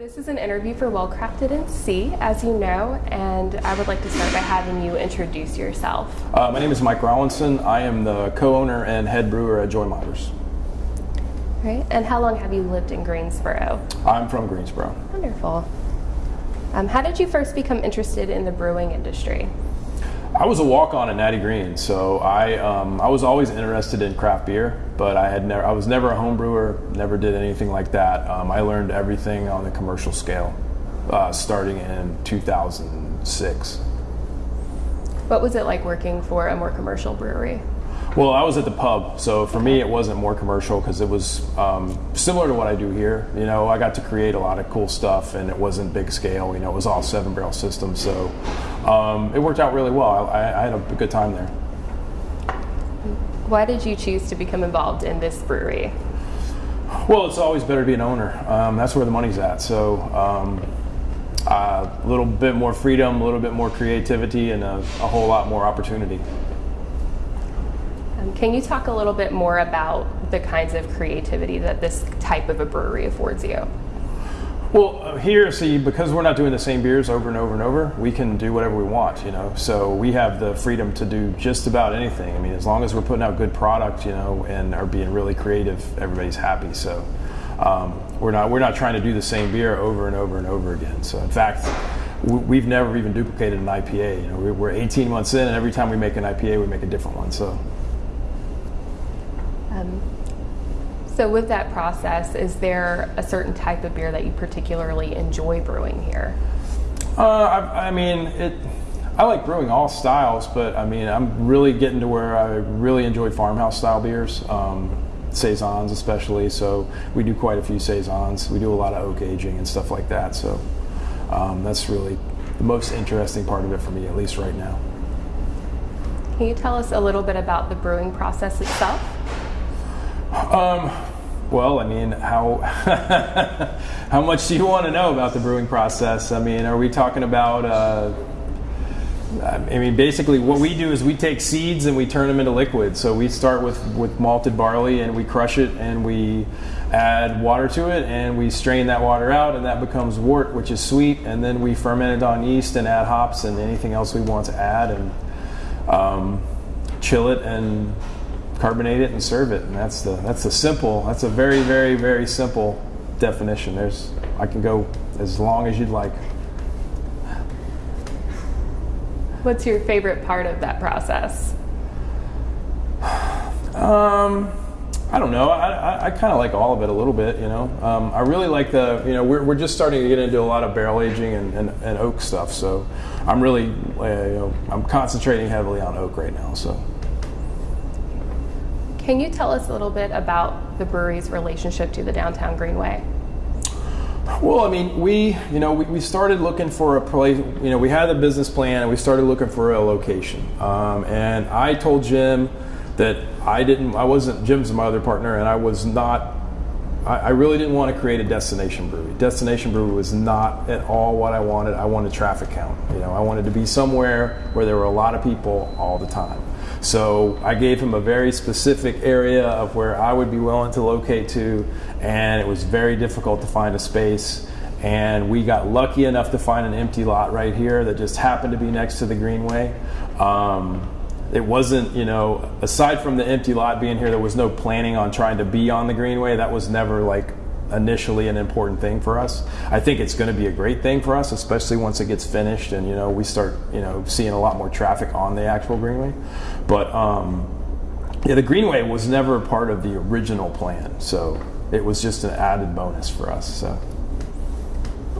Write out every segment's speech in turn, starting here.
This is an interview for Well Crafted NC, as you know, and I would like to start by having you introduce yourself. Uh, my name is Mike Rollinson. I am the co-owner and head brewer at Joymongers. Right, and how long have you lived in Greensboro? I'm from Greensboro. Wonderful. Um, how did you first become interested in the brewing industry? I was a walk-on at Natty Greene, so I um, I was always interested in craft beer, but I had never I was never a home brewer, never did anything like that. Um, I learned everything on the commercial scale, uh, starting in 2006. What was it like working for a more commercial brewery? Well, I was at the pub, so for me it wasn't more commercial because it was um, similar to what I do here. You know, I got to create a lot of cool stuff, and it wasn't big scale. You know, it was all seven barrel systems, so um, it worked out really well. I, I had a good time there. Why did you choose to become involved in this brewery? Well, it's always better to be an owner. Um, that's where the money's at. So. Um, uh, a little bit more freedom, a little bit more creativity, and a, a whole lot more opportunity. Can you talk a little bit more about the kinds of creativity that this type of a brewery affords you? Well, uh, here, see, because we're not doing the same beers over and over and over, we can do whatever we want, you know. So we have the freedom to do just about anything. I mean, as long as we're putting out good product, you know, and are being really creative, everybody's happy. So um, we're not we're not trying to do the same beer over and over and over again. So in fact, we've never even duplicated an IPA. You know, we're 18 months in, and every time we make an IPA, we make a different one. So. Um, so with that process, is there a certain type of beer that you particularly enjoy brewing here? Uh, I, I, mean, it. I like brewing all styles, but I mean, I'm really getting to where I really enjoy farmhouse style beers, um, saisons especially. So we do quite a few saisons. We do a lot of oak aging and stuff like that. So um, that's really the most interesting part of it for me, at least right now. Can you tell us a little bit about the brewing process itself? Um, well, I mean, how how much do you want to know about the brewing process? I mean, are we talking about? Uh, I mean, basically, what we do is we take seeds and we turn them into liquid. So we start with with malted barley and we crush it and we add water to it and we strain that water out and that becomes wort, which is sweet. And then we ferment it on yeast and add hops and anything else we want to add and um, chill it and carbonate it and serve it. And that's the that's the simple. That's a very very very simple definition. There's I can go as long as you'd like. What's your favorite part of that process? Um, I don't know. I, I, I kind of like all of it a little bit, you know. Um, I really like the, you know, we're, we're just starting to get into a lot of barrel aging and, and, and oak stuff. So I'm really, uh, you know, I'm concentrating heavily on oak right now. So. Can you tell us a little bit about the brewery's relationship to the downtown Greenway? Well, I mean, we, you know, we, we started looking for a place, you know, we had a business plan and we started looking for a location. Um, and I told Jim that I didn't, I wasn't, Jim's my other partner, and I was not, I, I really didn't want to create a destination brewery. Destination brewery was not at all what I wanted. I wanted traffic count. You know, I wanted to be somewhere where there were a lot of people all the time. So I gave him a very specific area of where I would be willing to locate to, and it was very difficult to find a space. And we got lucky enough to find an empty lot right here that just happened to be next to the Greenway. Um, it wasn't, you know, aside from the empty lot being here, there was no planning on trying to be on the Greenway. That was never like initially an important thing for us. I think it's going to be a great thing for us, especially once it gets finished and you know we start you know seeing a lot more traffic on the actual greenway. But um, yeah, the greenway was never a part of the original plan, so it was just an added bonus for us. So.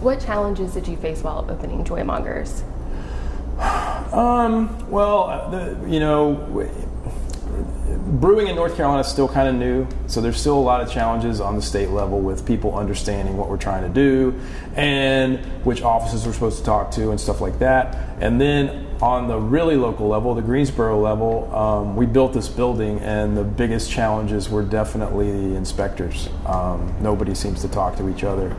What challenges did you face while opening Joymongers? Um, well, the, you know, brewing in North Carolina is still kind of new, so there's still a lot of challenges on the state level with people understanding what we're trying to do and which offices we're supposed to talk to and stuff like that. And then on the really local level, the Greensboro level, um, we built this building, and the biggest challenges were definitely the inspectors. Um, nobody seems to talk to each other.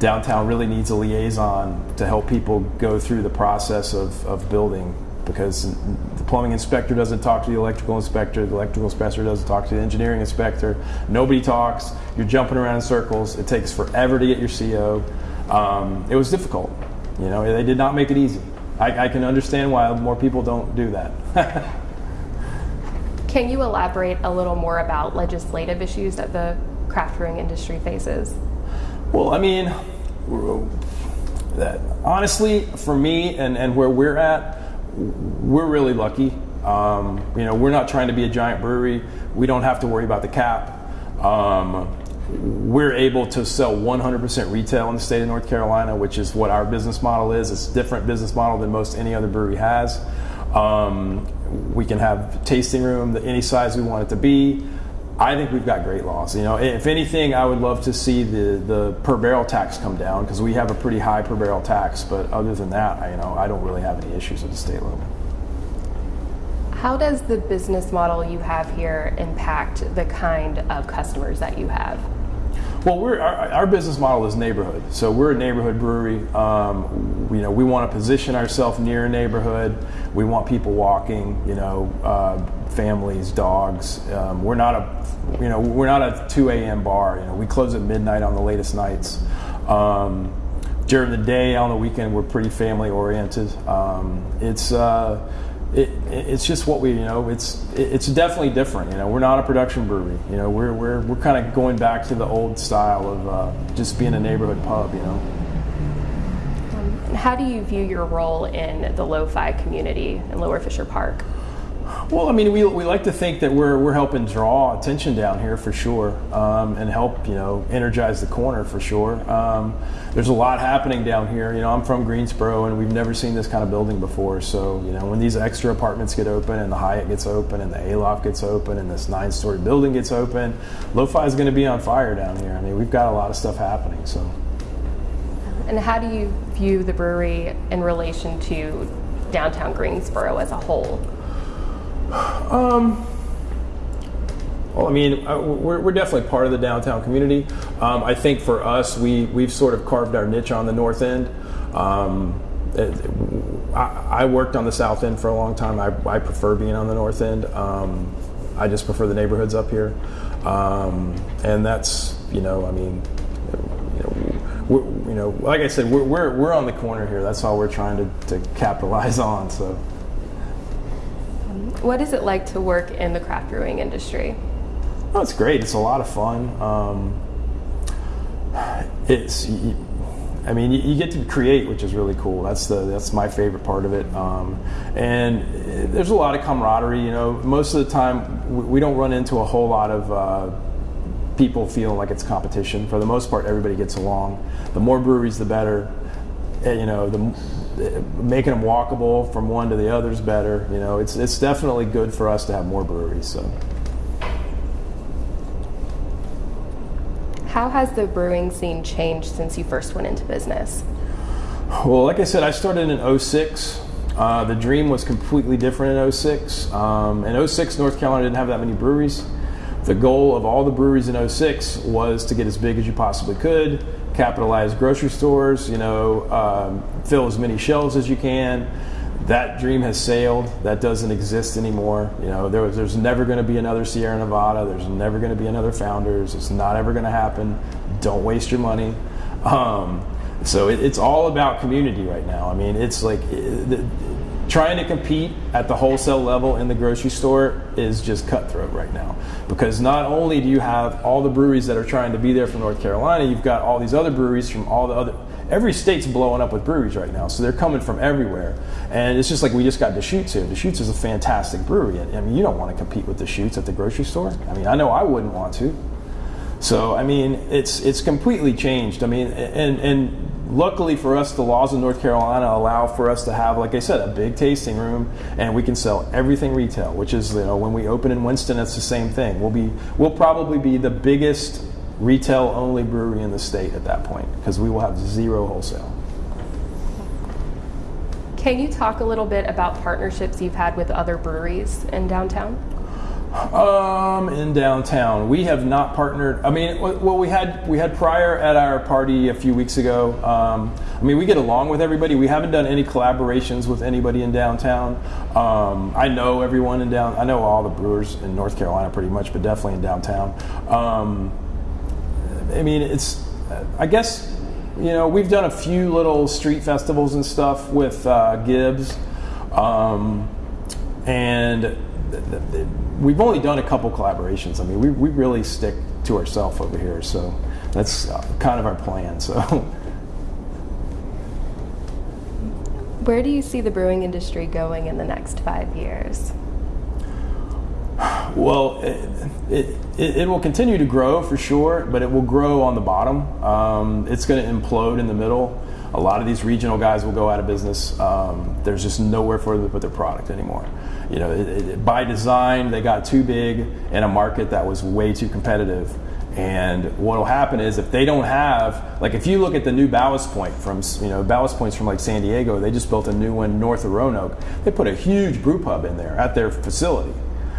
Downtown really needs a liaison to help people go through the process of, of building because the plumbing inspector doesn't talk to the electrical inspector, the electrical inspector doesn't talk to the engineering inspector. Nobody talks. You're jumping around in circles. It takes forever to get your CO. um, it was difficult. You know, they did not make it easy. I, I can understand why more people don't do that. Can you elaborate a little more about legislative issues that the craft brewing industry faces? Well, I mean, that, honestly, for me and, and where we're at, we're really lucky. Um, you know, we're not trying to be a giant brewery. We don't have to worry about the cap. Um, we're able to sell 100% retail in the state of North Carolina, which is what our business model is. It's a different business model than most any other brewery has. Um, we can have tasting room any size we want it to be. I think we've got great laws. You know, if anything, I would love to see the, the per barrel tax come down because we have a pretty high per barrel tax. But other than that, I, you know, I don't really have any issues at the state level. How does the business model you have here impact the kind of customers that you have? Well, we're, our, our, business model is neighborhood. So we're a neighborhood brewery. Um, you know, we want to position ourselves near a neighborhood. We want people walking. You know, uh, families, dogs. Um, we're not a, you know, we're not a 2 a.m. bar. You know, we close at midnight on the latest nights. Um, during the day, on the weekend, we're pretty family oriented. Um, it's uh, it, it's just what we you know it's it's definitely different you know. We're not a production brewery you know. We're we're, we're kind of going back to the old style of uh, just being a neighborhood pub you know. Um, how do you view your role in the lo-fi community in lower fisher park well, I mean, we, we like to think that we're, we're helping draw attention down here for sure um, and help, you know, energize the corner for sure. Um, there's a lot happening down here. You know, I'm from Greensboro and we've never seen this kind of building before. So, you know, when these extra apartments get open and the Hyatt gets open and the Aloft gets open and this nine story building gets open, Lo-Fi is going to be on fire down here. I mean, we've got a lot of stuff happening. So. And how do you view the brewery in relation to downtown Greensboro as a whole? Um, well, I mean, we're, we're definitely part of the downtown community. Um, I think for us, we, we've sort of carved our niche on the north end. Um, it, I, I, worked on the south end for a long time. I, I prefer being on the north end. Um, I just prefer the neighborhoods up here. Um, and that's, you know, I mean, you know, you know, like I said, we're, we're, we're on the corner here. That's all we're trying to, to capitalize on. So. What is it like to work in the craft brewing industry? Oh, it's great. It's a lot of fun. Um, it's, I mean, you, get to create, which is really cool. That's the that's my favorite part of it. Um, and there's a lot of camaraderie. You know, most of the time we don't run into a whole lot of uh, people feeling like it's competition. For the most part, everybody gets along. The more breweries, the better. Eh, you know, the making them walkable from one to the other is better. You know, it's it's definitely good for us to have more breweries. So. How has the brewing scene changed since you first went into business? Well, like I said, I started in 06. Uh, the dream was completely different in 06. Um, in 06, North Carolina didn't have that many breweries. The goal of all the breweries in 06 was to get as big as you possibly could, capitalize grocery stores, you know, um, fill as many shelves as you can. That dream has sailed. That doesn't exist anymore. You know, there, there's never going to be another Sierra Nevada. There's never going to be another Founders. It's not ever going to happen. Don't waste your money. Um, so it, it's all about community right now. I mean, it's like it, trying to compete at the wholesale level in the grocery store is just cutthroat right now because not only do you have all the breweries that are trying to be there from North Carolina, you've got all these other breweries from all the other every state's blowing up with breweries right now, so they're coming from everywhere. And it's just like we just got Deschutes here. Deschutes is a fantastic brewery. I mean, you don't want to compete with Deschutes at the grocery store. I mean, I know I wouldn't want to. So I mean, it's it's completely changed. I mean, and and luckily for us, the laws of North Carolina allow for us to have, like I said, a big tasting room, and we can sell everything retail. Which is, you know, when we open in Winston, it's the same thing. We'll be, we'll probably be the biggest retail only brewery in the state at that point because we will have zero wholesale. Can you talk a little bit about partnerships you've had with other breweries in downtown? Um, in downtown, we have not partnered. I mean, well, we had we had Preyer at our party a few weeks ago. Um, I mean, we get along with everybody. We haven't done any collaborations with anybody in downtown. Um, I know everyone in down. I know all the brewers in North Carolina pretty much, but definitely in downtown. Um, I mean, it's. I guess you know, we've done a few little street festivals and stuff with uh, Gibbs, um, and th- th- th- we've only done a couple collaborations. I mean, we, we really stick to ourselves over here, so that's uh, kind of our plan. So. Where do you see the brewing industry going in the next five years? Well, it, it, it, will continue to grow for sure, but it will grow on the bottom. Um, it's going to implode in the middle. A lot of these regional guys will go out of business. Um, there's just nowhere for them to put their product anymore. You know, it, it, by design, they got too big in a market that was way too competitive. And what will happen is if they don't have, like if you look at the new Ballast Point from, you know, Ballast Point's from like San Diego, they just built a new one north of Roanoke. They put a huge brew pub in there at their facility.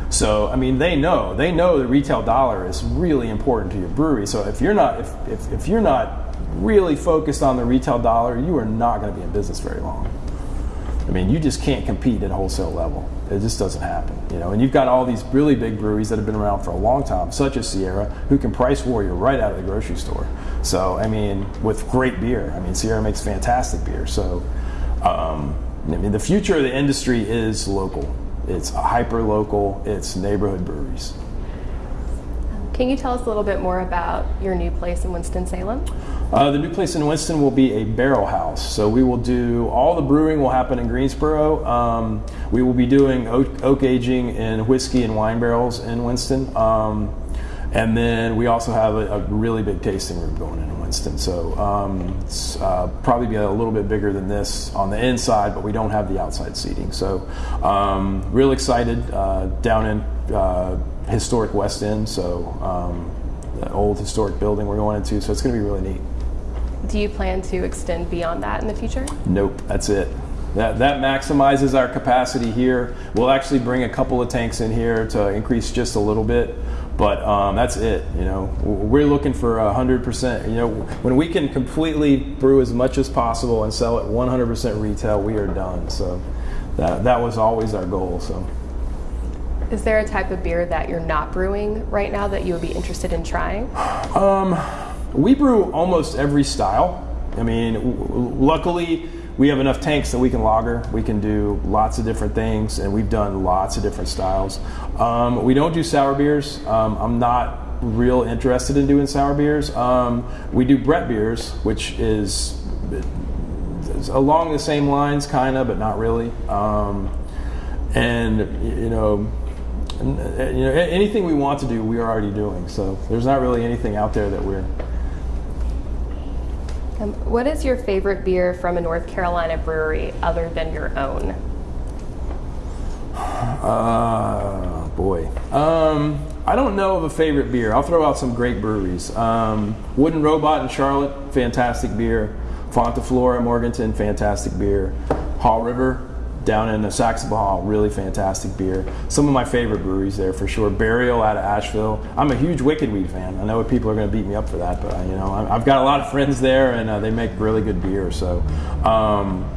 So, I mean, they know, they know the retail dollar is really important to your brewery. So if you're not, if, if, if you're not really focused on the retail dollar, you are not going to be in business very long. I mean, you just can't compete at wholesale level. It just doesn't happen, you know. And you've got all these really big breweries that have been around for a long time, such as Sierra, who can price warrior right out of the grocery store. So, I mean, with great beer. I mean, Sierra makes fantastic beer. So, um, I mean, the future of the industry is local. It's hyper local. It's neighborhood breweries. Can you tell us a little bit more about your new place in Winston-Salem? Uh, the new place in Winston will be a barrel house. So we will do all the brewing will happen in Greensboro. Um, we will be doing oak, oak, aging in whiskey and wine barrels in Winston. Um, and then we also have a, a, really big tasting room going in in Winston. So um, it's uh, probably be a little bit bigger than this on the inside, but we don't have the outside seating. So um, real excited uh, down in uh, historic West End. So um, the old historic building we're going into. So it's going to be really neat. Do you plan to extend beyond that in the future? Nope, that's it. That, that maximizes our capacity here. We'll actually bring a couple of tanks in here to increase just a little bit, but um, that's it. You know, we're looking for hundred percent. You know, when we can completely brew as much as possible and sell it 100% retail, we are done. So that that was always our goal. So. Is there a type of beer that you're not brewing right now that you would be interested in trying? Um, we brew almost every style. I mean, luckily we have enough tanks that we can lager. We can do lots of different things, and we've done lots of different styles. Um, we don't do sour beers. Um, I'm not real interested in doing sour beers. Um, we do Brett beers, which is along the same lines, kind of, but not really. Um, and you know, you know, anything we want to do, we are already doing. So there's not really anything out there that we're um, what is your favorite beer from a North Carolina brewery other than your own? Uh, boy. Um, I don't know of a favorite beer. I'll throw out some great breweries. Um, Wooden Robot in Charlotte, fantastic beer. Fonta Flora, in Morganton, fantastic beer. Haw River, down in the Saxapahaw, really fantastic beer. Some of my favorite breweries there for sure. Burial out of Asheville. I'm a huge Wicked Weed fan. I know people are going to beat me up for that, but you know I've got a lot of friends there, and uh, they make really good beer. So um,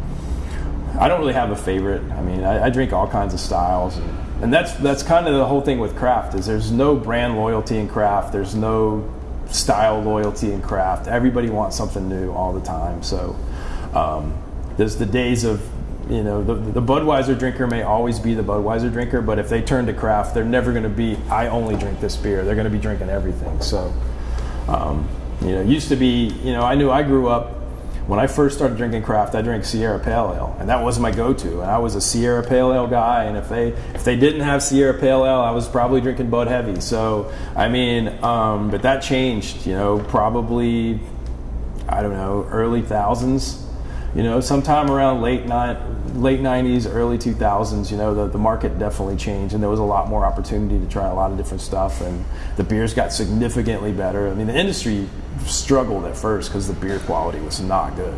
I don't really have a favorite. I mean, I, I drink all kinds of styles, and, and that's that's kind of the whole thing with craft. Is there's no brand loyalty in craft. There's no style loyalty in craft. Everybody wants something new all the time. So um, there's the days of you know, the, the Budweiser drinker may always be the Budweiser drinker, but if they turn to craft, they're never going to be, I only drink this beer. They're going to be drinking everything. So, um, you know, used to be, you know, I knew I grew up when I first started drinking craft, I drank Sierra Pale Ale, and that was my go-to. And I was a Sierra Pale Ale guy. And if they if they didn't have Sierra Pale Ale, I was probably drinking Bud Heavy. So I mean, um, but that changed. You know, probably I don't know, early thousands you know, sometime around late late 90s, early 2000s, you know, the, the market definitely changed and there was a lot more opportunity to try a lot of different stuff and the beers got significantly better. I mean, the industry struggled at first because the beer quality was not good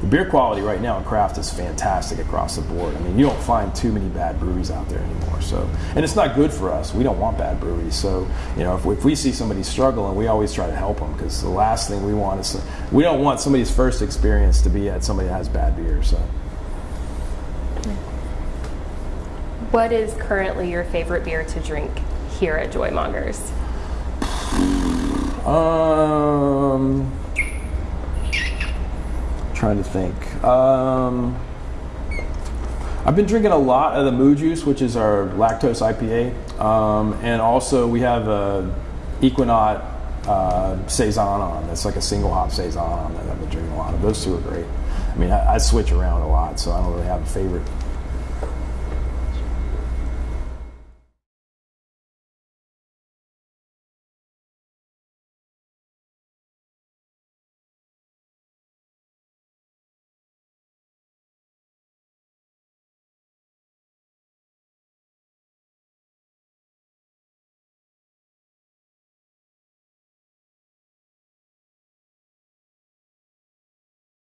the beer quality right now in craft is fantastic across the board. I mean, you don't find too many bad breweries out there anymore. So, and it's not good for us. We don't want bad breweries. So, you know, if we, if we see somebody struggling, we always try to help them because the last thing we want is we don't want somebody's first experience to be at somebody that has bad beer. So. What is currently your favorite beer to drink here at Joymongers? Um, trying to think. Um, I've been drinking a lot of the Moo Juice, which is our lactose IPA, um, and also we have a Ekuanot uh, saison on. That's like a single hop saison on that I've been drinking a lot of. Those two are great. I mean, I, I switch around a lot, so I don't really have a favorite